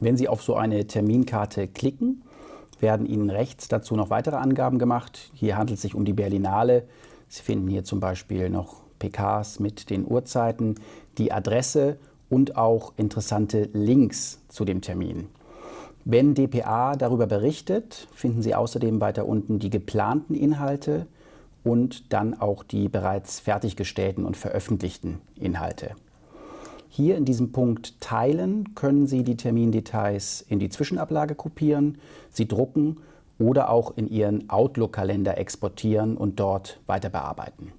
Wenn Sie auf so eine Terminkarte klicken, werden Ihnen rechts dazu noch weitere Angaben gemacht. Hier handelt es sich um die Berlinale. Sie finden hier zum Beispiel noch PKs mit den Uhrzeiten, die Adresse und auch interessante Links zu dem Termin. Wenn dpa darüber berichtet, finden Sie außerdem weiter unten die geplanten Inhalte und dann auch die bereits fertiggestellten und veröffentlichten Inhalte. Hier in diesem Punkt Teilen können Sie die Termindetails in die Zwischenablage kopieren, sie drucken oder auch in Ihren Outlook-Kalender exportieren und dort weiter bearbeiten.